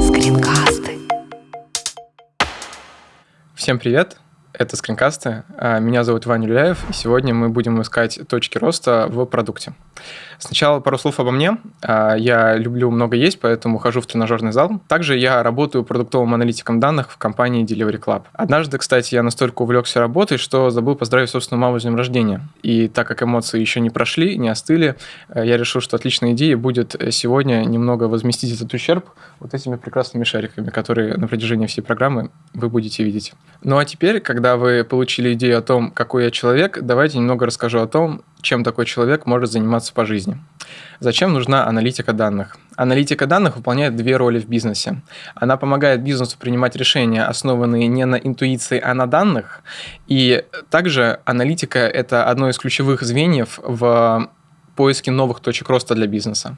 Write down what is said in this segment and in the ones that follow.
Скринкасты. Всем привет! Это скринкасты. А, Меня зовут Ваня Люляев, и сегодня мы будем искать точки роста в продукте. Сначала пару слов обо мне. А, Я люблю много есть, поэтому хожу в тренажерный зал. Также я работаю продуктовым аналитиком данных в компании Delivery Club. Однажды, кстати, я настолько увлекся работой, что забыл поздравить собственную маму с днем рождения. И так как эмоции еще не прошли, не остыли, э, я решил, что отличной идеей будет сегодня немного возместить этот ущерб вот этими прекрасными шариками, которые на протяжении всей программы вы будете видеть. Ну а теперь, когда вы получили идею о том, какой я человек, давайте немного расскажу о том, чем такой человек может заниматься по жизни. Зачем нужна аналитика данных? Аналитика данных выполняет две роли в бизнесе. Она помогает бизнесу принимать решения, основанные не на интуиции, а на данных. И также аналитика – это одно из ключевых звеньев в поиске новых точек роста для бизнеса.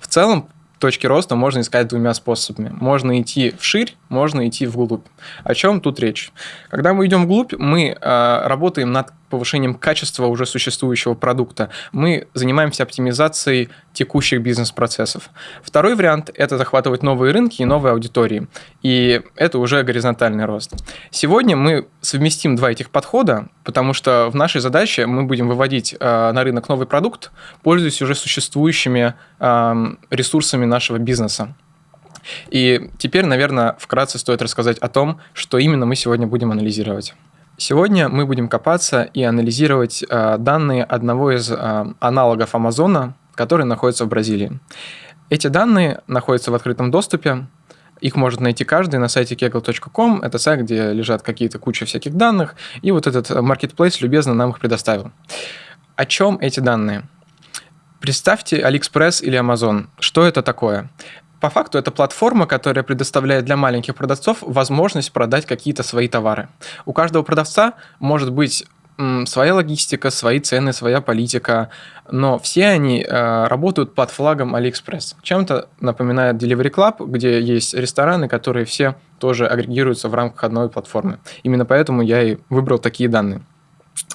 В целом, точки роста можно искать двумя способами. Можно идти вширь, можно идти вглубь. О чем тут речь? Когда мы идем вглубь, мы э, работаем над повышением качества уже существующего продукта. Мы занимаемся оптимизацией текущих бизнес-процессов. Второй вариант – это захватывать новые рынки и новые аудитории. И это уже горизонтальный рост. Сегодня мы совместим два этих подхода, потому что в нашей задаче мы будем выводить э, на рынок новый продукт, пользуясь уже существующими э, ресурсами нашего бизнеса. И теперь, наверное, вкратце стоит рассказать о том, что именно мы сегодня будем анализировать. Сегодня мы будем копаться и анализировать э, данные одного из э, аналогов Амазона, который находится в Бразилии. Эти данные находятся в открытом доступе, их может найти каждый на сайте kegel.com. Это сайт, где лежат какие-то куча всяких данных, и вот этот marketplace любезно нам их предоставил. О чем эти данные? Представьте AliExpress или Amazon. Что это такое? По факту это платформа, которая предоставляет для маленьких продавцов возможность продать какие-то свои товары. У каждого продавца может быть своя логистика, свои цены, своя политика, но все они э, работают под флагом AliExpress. Чем-то напоминает Delivery Club, где есть рестораны, которые все тоже агрегируются в рамках одной платформы. Именно поэтому я и выбрал такие данные.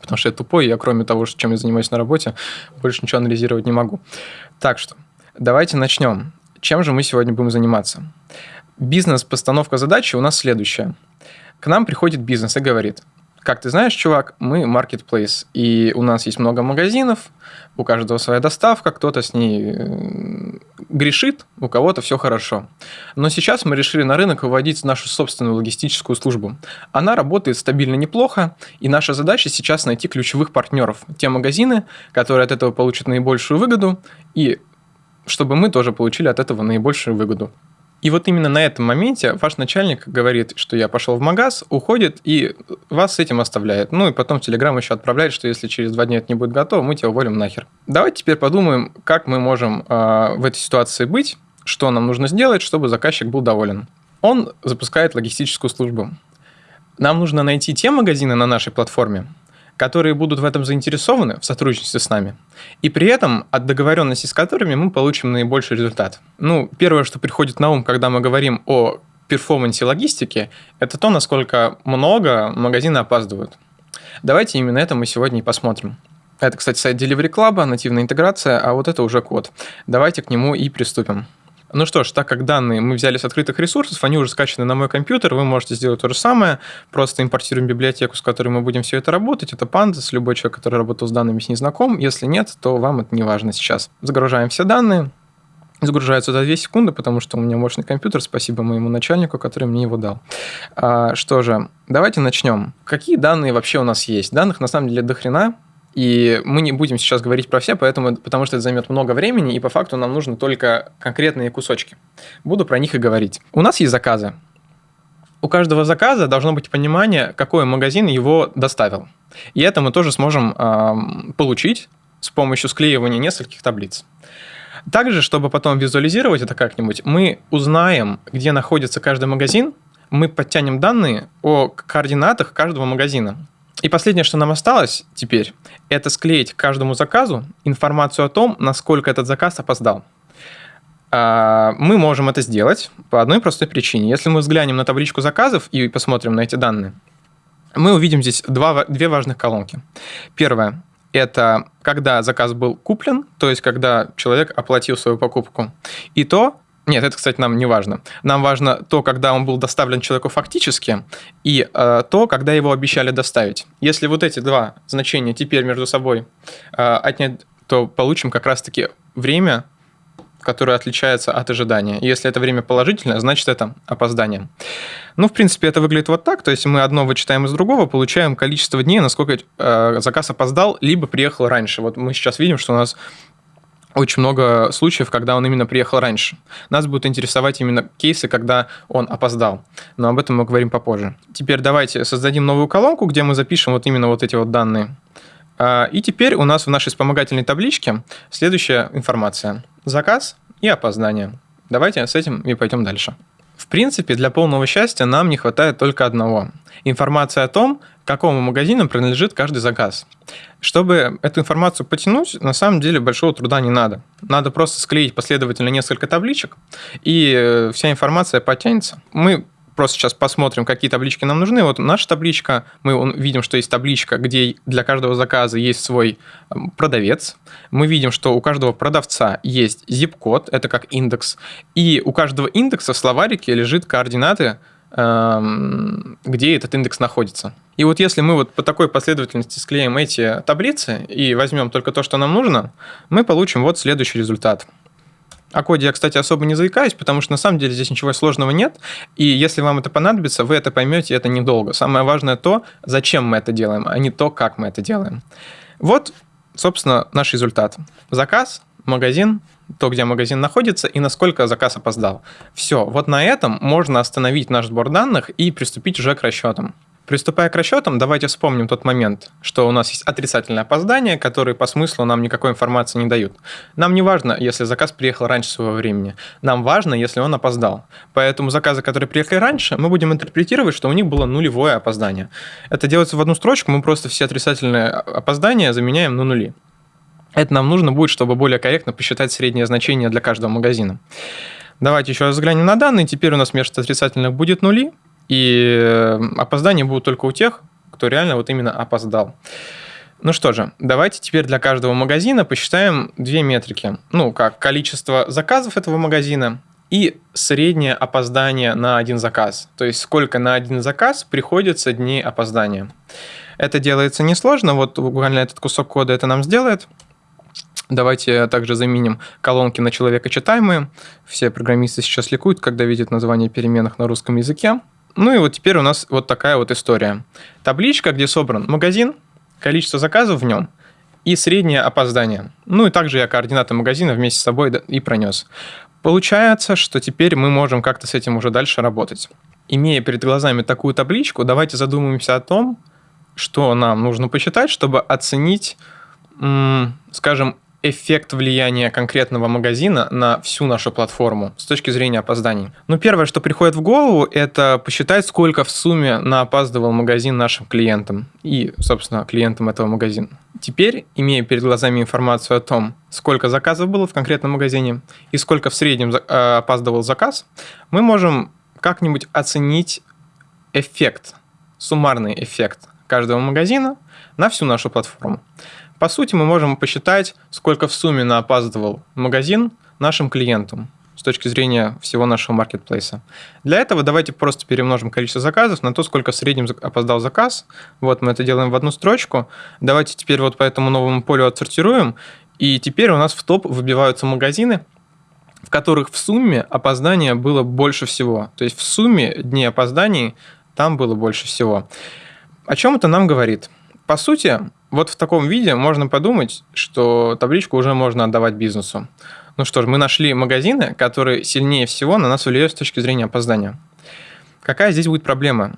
Потому что я тупой, я кроме того, чем я занимаюсь на работе, больше ничего анализировать не могу. Так что, давайте начнем. Чем же мы сегодня будем заниматься? Бизнес-постановка задачи у нас следующая. К нам приходит бизнес и говорит, как ты знаешь, чувак, мы marketplace, и у нас есть много магазинов, у каждого своя доставка, кто-то с ней э, грешит, у кого-то все хорошо. Но сейчас мы решили на рынок выводить нашу собственную логистическую службу. Она работает стабильно неплохо, и наша задача сейчас найти ключевых партнеров, те магазины, которые от этого получат наибольшую выгоду, и чтобы мы тоже получили от этого наибольшую выгоду. И вот именно на этом моменте ваш начальник говорит, что я пошел в магаз, уходит и вас с этим оставляет. Ну и потом Телеграм еще отправляет, что если через два дня это не будет готово, мы тебя уволим нахер. Давайте теперь подумаем, как мы можем э, в этой ситуации быть, что нам нужно сделать, чтобы заказчик был доволен. Он запускает логистическую службу. Нам нужно найти те магазины на нашей платформе, которые будут в этом заинтересованы в сотрудничестве с нами, и при этом от договоренности с которыми мы получим наибольший результат. Ну, первое, что приходит на ум, когда мы говорим о перформансе логистики, это то, насколько много магазины опаздывают. Давайте именно это мы сегодня и посмотрим. Это, кстати, сайт Delivery Club, нативная интеграция, а вот это уже код. Давайте к нему и приступим. Ну что ж, так как данные мы взяли с открытых ресурсов, они уже скачаны на мой компьютер, вы можете сделать то же самое, просто импортируем библиотеку, с которой мы будем все это работать. Это Pandas, любой человек, который работал с данными, с ней знаком. Если нет, то вам это не важно сейчас. Загружаем все данные, загружается за 2 секунды, потому что у меня мощный компьютер, спасибо моему начальнику, который мне его дал. А, что же, давайте начнем. Какие данные вообще у нас есть? Данных на самом деле до хрена, и мы не будем сейчас говорить про все, поэтому, потому что это займет много времени, и по факту нам нужно только конкретные кусочки. Буду про них и говорить. У нас есть заказы. У каждого заказа должно быть понимание, какой магазин его доставил. И это мы тоже сможем э, получить с помощью склеивания нескольких таблиц. Также, чтобы потом визуализировать это как-нибудь, мы узнаем, где находится каждый магазин, мы подтянем данные о координатах каждого магазина. И последнее, что нам осталось теперь, это склеить к каждому заказу информацию о том, насколько этот заказ опоздал. А, мы можем это сделать по одной простой причине. Если мы взглянем на табличку заказов и посмотрим на эти данные, мы увидим здесь два, две важных колонки. Первое это когда заказ был куплен, то есть когда человек оплатил свою покупку, и то, нет, это, кстати, нам не важно. Нам важно то, когда он был доставлен человеку фактически, и э, то, когда его обещали доставить. Если вот эти два значения теперь между собой э, отнять, то получим как раз-таки время, которое отличается от ожидания. Если это время положительное, значит это опоздание. Ну, в принципе, это выглядит вот так. То есть мы одно вычитаем из другого, получаем количество дней, насколько э, заказ опоздал, либо приехал раньше. Вот мы сейчас видим, что у нас очень много случаев, когда он именно приехал раньше. Нас будут интересовать именно кейсы, когда он опоздал. Но об этом мы говорим попозже. Теперь давайте создадим новую колонку, где мы запишем вот именно вот эти вот данные. А, и теперь у нас в нашей вспомогательной табличке следующая информация. Заказ и опоздание. Давайте с этим и пойдем дальше. В принципе, для полного счастья нам не хватает только одного. Информация о том, какому магазину принадлежит каждый заказ. Чтобы эту информацию потянуть, на самом деле большого труда не надо. Надо просто склеить последовательно несколько табличек, и э, вся информация потянется. Мы просто сейчас посмотрим, какие таблички нам нужны. Вот наша табличка, мы видим, что есть табличка, где для каждого заказа есть свой эм, продавец. Мы видим, что у каждого продавца есть zip-код, это как индекс. И у каждого индекса в словарике лежит координаты, где этот индекс находится. И вот если мы вот по такой последовательности склеим эти таблицы и возьмем только то, что нам нужно, мы получим вот следующий результат – о коде я, кстати, особо не заикаюсь, потому что на самом деле здесь ничего сложного нет. И если вам это понадобится, вы это поймете, это недолго. Самое важное то, зачем мы это делаем, а не то, как мы это делаем. Вот, собственно, наш результат. Заказ, магазин, то, где магазин находится и насколько заказ опоздал. Все, вот на этом можно остановить наш сбор данных и приступить уже к расчетам. Приступая к расчетам, давайте вспомним тот момент, что у нас есть отрицательное опоздание, которые по смыслу нам никакой информации не дают. Нам не важно, если заказ приехал раньше своего времени. Нам важно, если он опоздал. Поэтому заказы, которые приехали раньше, мы будем интерпретировать, что у них было нулевое опоздание. Это делается в одну строчку, мы просто все отрицательные опоздания заменяем на нули. Это нам нужно будет, чтобы более корректно посчитать среднее значение для каждого магазина. Давайте еще раз взглянем на данные. Теперь у нас вместо отрицательных будет нули, и э, опоздания будут только у тех, кто реально вот именно опоздал. Ну что же, давайте теперь для каждого магазина посчитаем две метрики. Ну, как количество заказов этого магазина и среднее опоздание на один заказ. То есть сколько на один заказ приходится дней опоздания. Это делается несложно, вот буквально этот кусок кода это нам сделает. Давайте также заменим колонки на человека читаемые. Все программисты сейчас ликуют, когда видят название переменных на русском языке. Ну и вот теперь у нас вот такая вот история. Табличка, где собран магазин, количество заказов в нем и среднее опоздание. Ну и также я координаты магазина вместе с собой и пронес. Получается, что теперь мы можем как-то с этим уже дальше работать. Имея перед глазами такую табличку, давайте задумаемся о том, что нам нужно посчитать, чтобы оценить, скажем, эффект влияния конкретного магазина на всю нашу платформу с точки зрения опозданий? Ну, первое, что приходит в голову, это посчитать, сколько в сумме наопаздывал магазин нашим клиентам и, собственно, клиентам этого магазина. Теперь, имея перед глазами информацию о том, сколько заказов было в конкретном магазине и сколько в среднем э, опаздывал заказ, мы можем как-нибудь оценить эффект, суммарный эффект каждого магазина на всю нашу платформу. По сути, мы можем посчитать, сколько в сумме наопаздывал магазин нашим клиентам с точки зрения всего нашего маркетплейса. Для этого давайте просто перемножим количество заказов на то, сколько в среднем опоздал заказ. Вот мы это делаем в одну строчку. Давайте теперь вот по этому новому полю отсортируем. И теперь у нас в топ выбиваются магазины, в которых в сумме опоздания было больше всего. То есть в сумме дней опозданий там было больше всего. О чем это нам говорит? По сути, вот в таком виде можно подумать, что табличку уже можно отдавать бизнесу. Ну что ж, мы нашли магазины, которые сильнее всего на нас влияют с точки зрения опоздания. Какая здесь будет проблема?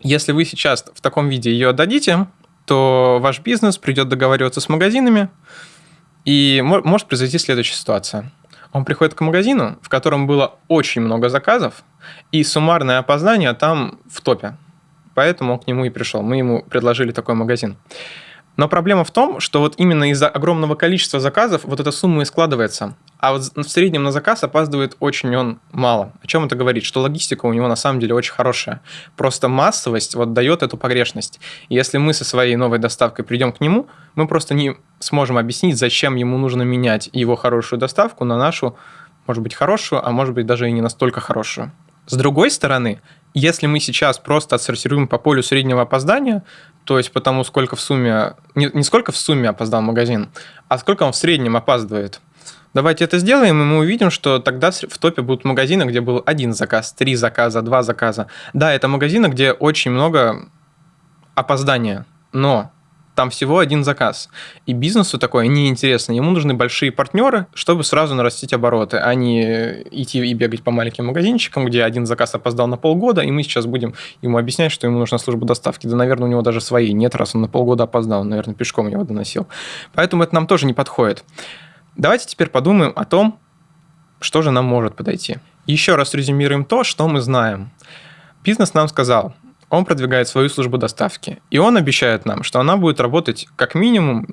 Если вы сейчас в таком виде ее отдадите, то ваш бизнес придет договариваться с магазинами, и может произойти следующая ситуация. Он приходит к магазину, в котором было очень много заказов, и суммарное опоздание там в топе. Поэтому он к нему и пришел. Мы ему предложили такой магазин. Но проблема в том, что вот именно из-за огромного количества заказов вот эта сумма и складывается. А вот в среднем на заказ опаздывает очень он мало. О чем это говорит? Что логистика у него на самом деле очень хорошая. Просто массовость вот дает эту погрешность. И если мы со своей новой доставкой придем к нему, мы просто не сможем объяснить, зачем ему нужно менять его хорошую доставку на нашу, может быть, хорошую, а может быть, даже и не настолько хорошую. С другой стороны, если мы сейчас просто отсортируем по полю среднего опоздания, то есть потому сколько в сумме, не, не сколько в сумме опоздал магазин, а сколько он в среднем опаздывает, Давайте это сделаем, и мы увидим, что тогда в топе будут магазины, где был один заказ, три заказа, два заказа. Да, это магазины, где очень много опоздания, но там всего один заказ. И бизнесу такое неинтересно. Ему нужны большие партнеры, чтобы сразу нарастить обороты, а не идти и бегать по маленьким магазинчикам, где один заказ опоздал на полгода, и мы сейчас будем ему объяснять, что ему нужна служба доставки. Да, наверное, у него даже своей нет, раз он на полгода опоздал, он, наверное, пешком его доносил. Поэтому это нам тоже не подходит. Давайте теперь подумаем о том, что же нам может подойти. Еще раз резюмируем то, что мы знаем. Бизнес нам сказал, он продвигает свою службу доставки, и он обещает нам, что она будет работать как минимум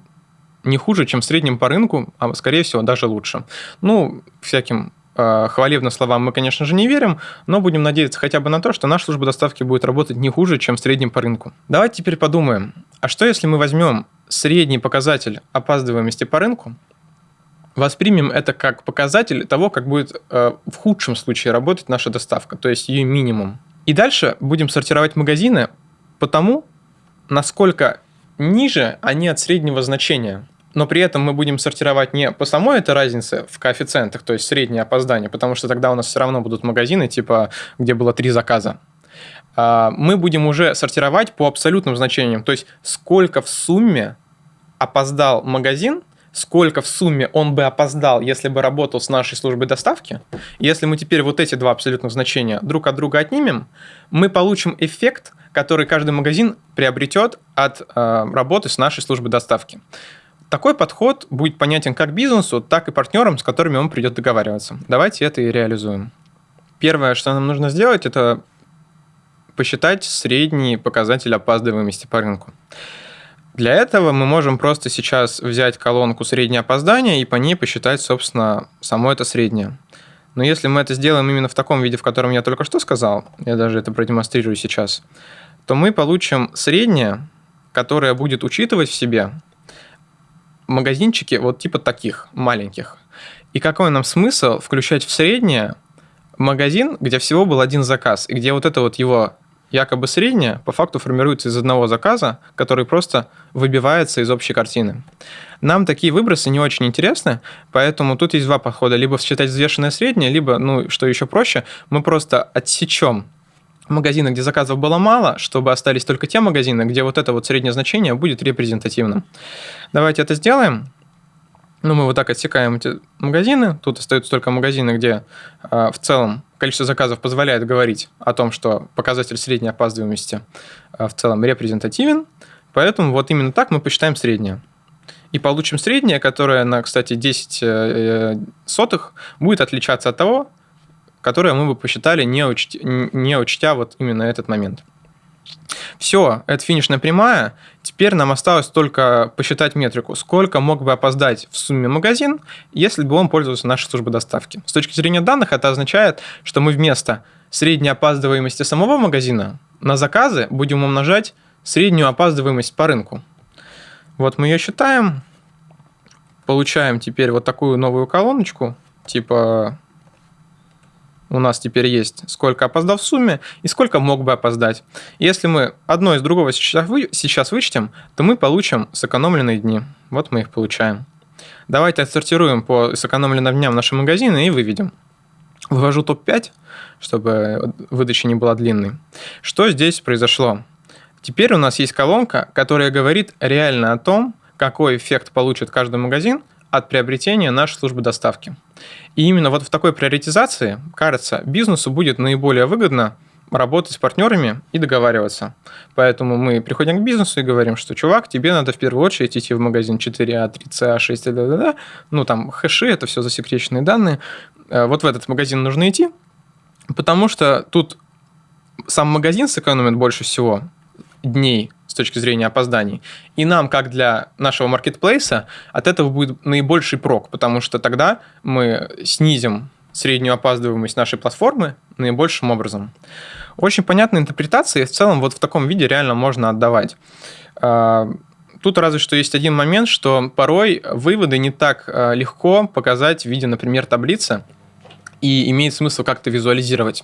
не хуже, чем в среднем по рынку, а скорее всего даже лучше. Ну, всяким э, хвалебным словам мы, конечно же, не верим, но будем надеяться хотя бы на то, что наша служба доставки будет работать не хуже, чем в среднем по рынку. Давайте теперь подумаем, а что если мы возьмем средний показатель опаздываемости по рынку, воспримем это как показатель того, как будет э, в худшем случае работать наша доставка, то есть ее минимум. И дальше будем сортировать магазины по тому, насколько ниже они от среднего значения. Но при этом мы будем сортировать не по самой этой разнице в коэффициентах, то есть среднее опоздание, потому что тогда у нас все равно будут магазины, типа, где было три заказа. А, мы будем уже сортировать по абсолютным значениям, то есть сколько в сумме опоздал магазин сколько в сумме он бы опоздал, если бы работал с нашей службой доставки, если мы теперь вот эти два абсолютных значения друг от друга отнимем, мы получим эффект, который каждый магазин приобретет от э, работы с нашей службой доставки. Такой подход будет понятен как бизнесу, так и партнерам, с которыми он придет договариваться. Давайте это и реализуем. Первое, что нам нужно сделать, это посчитать средний показатель опаздываемости по рынку. Для этого мы можем просто сейчас взять колонку среднее опоздание и по ней посчитать, собственно, само это среднее. Но если мы это сделаем именно в таком виде, в котором я только что сказал, я даже это продемонстрирую сейчас, то мы получим среднее, которое будет учитывать в себе магазинчики вот типа таких, маленьких. И какой нам смысл включать в среднее магазин, где всего был один заказ, и где вот это вот его якобы средняя по факту формируется из одного заказа, который просто выбивается из общей картины. Нам такие выбросы не очень интересны, поэтому тут есть два подхода. Либо считать взвешенное среднее, либо, ну, что еще проще, мы просто отсечем магазины, где заказов было мало, чтобы остались только те магазины, где вот это вот среднее значение будет репрезентативным. Давайте это сделаем. Ну, мы вот так отсекаем эти магазины. Тут остаются только магазины, где э, в целом количество заказов позволяет говорить о том, что показатель средней опаздываемости э, в целом репрезентативен. Поэтому вот именно так мы посчитаем среднее. И получим среднее, которое на, кстати, 10 э, сотых будет отличаться от того, которое мы бы посчитали, не учтя, не учтя вот именно этот момент. Все, это финишная прямая. Теперь нам осталось только посчитать метрику, сколько мог бы опоздать в сумме магазин, если бы он пользовался нашей службой доставки. С точки зрения данных это означает, что мы вместо средней опаздываемости самого магазина на заказы будем умножать среднюю опаздываемость по рынку. Вот мы ее считаем, получаем теперь вот такую новую колоночку, типа у нас теперь есть, сколько опоздал в сумме и сколько мог бы опоздать. Если мы одно из другого сейчас вычтем, то мы получим сэкономленные дни. Вот мы их получаем. Давайте отсортируем по сэкономленным дням наши магазины и выведем. Вывожу топ-5, чтобы выдача не была длинной. Что здесь произошло? Теперь у нас есть колонка, которая говорит реально о том, какой эффект получит каждый магазин от приобретения нашей службы доставки. И именно вот в такой приоритизации, кажется, бизнесу будет наиболее выгодно работать с партнерами и договариваться. Поэтому мы приходим к бизнесу и говорим, что, чувак, тебе надо в первую очередь идти в магазин 4А, 3CA, 6 да, да, да. Ну, там хэши, это все засекреченные данные. Э, вот в этот магазин нужно идти, потому что тут сам магазин сэкономит больше всего дней с точки зрения опозданий. И нам, как для нашего маркетплейса, от этого будет наибольший прок, потому что тогда мы снизим среднюю опаздываемость нашей платформы наибольшим образом. Очень понятная интерпретация, и в целом вот в таком виде реально можно отдавать. А, тут разве что есть один момент, что порой выводы не так а, легко показать в виде, например, таблицы, и имеет смысл как-то визуализировать.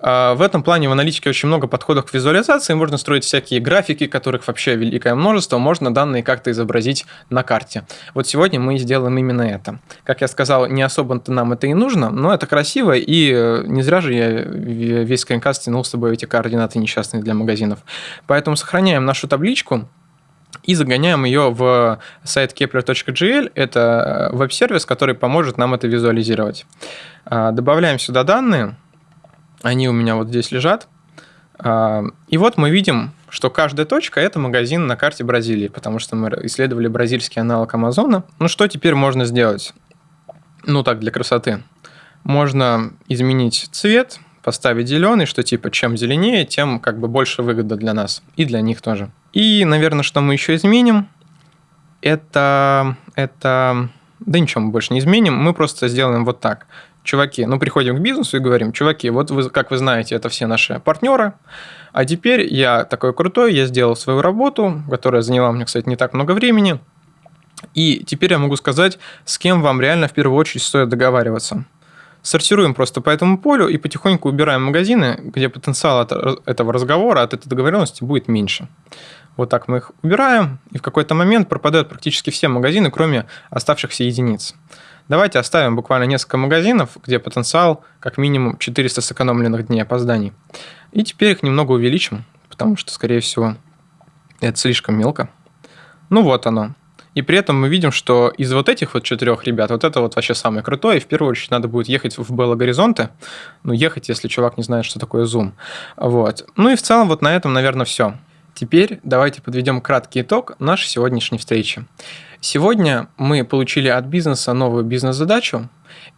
А, в этом плане в аналитике очень много подходов к визуализации. Можно строить всякие графики, которых вообще великое множество. Можно данные как-то изобразить на карте. Вот сегодня мы сделаем именно это. Как я сказал, не особо-то нам это и нужно, но это красиво, и э, не зря же я весь скринкаст тянул с собой эти координаты несчастные для магазинов. Поэтому сохраняем нашу табличку, и загоняем ее в сайт kepler.gl. Это э, веб-сервис, который поможет нам это визуализировать. А, добавляем сюда данные. Они у меня вот здесь лежат. А, и вот мы видим, что каждая точка – это магазин на карте Бразилии, потому что мы исследовали бразильский аналог Амазона. Ну, что теперь можно сделать? Ну, так, для красоты. Можно изменить цвет, поставить зеленый, что типа чем зеленее, тем как бы больше выгода для нас и для них тоже. И, наверное, что мы еще изменим, это, это, да ничего мы больше не изменим, мы просто сделаем вот так чуваки, ну, приходим к бизнесу и говорим, чуваки, вот вы, как вы знаете, это все наши партнеры, а теперь я такой крутой, я сделал свою работу, которая заняла мне, кстати, не так много времени, и теперь я могу сказать, с кем вам реально в первую очередь стоит договариваться. Сортируем просто по этому полю и потихоньку убираем магазины, где потенциал от этого разговора, от этой договоренности будет меньше. Вот так мы их убираем, и в какой-то момент пропадают практически все магазины, кроме оставшихся единиц. Давайте оставим буквально несколько магазинов, где потенциал как минимум 400 сэкономленных дней опозданий. И теперь их немного увеличим, потому что, скорее всего, это слишком мелко. Ну вот оно. И при этом мы видим, что из вот этих вот четырех ребят, вот это вот вообще самое крутое. И в первую очередь надо будет ехать в Белло Горизонте. Ну, ехать, если чувак не знает, что такое Zoom. Вот. Ну и в целом вот на этом, наверное, все. Теперь давайте подведем краткий итог нашей сегодняшней встречи. Сегодня мы получили от бизнеса новую бизнес-задачу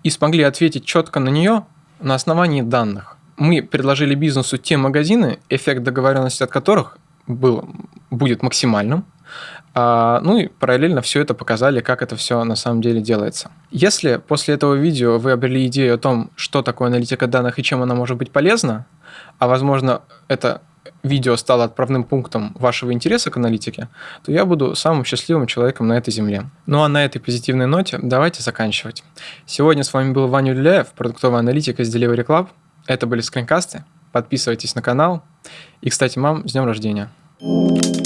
и смогли ответить четко на нее на основании данных. Мы предложили бизнесу те магазины, эффект договоренности от которых был, будет максимальным, а, ну и параллельно все это показали, как это все на самом деле делается. Если после этого видео вы обрели идею о том, что такое аналитика данных и чем она может быть полезна, а возможно это видео стало отправным пунктом вашего интереса к аналитике, то я буду самым счастливым человеком на этой земле. Ну а на этой позитивной ноте давайте заканчивать. Сегодня с вами был Ваня Люляев, продуктовый аналитик из Delivery Club. Это были скринкасты. Подписывайтесь на канал. И, кстати, мам, с днем рождения. thank you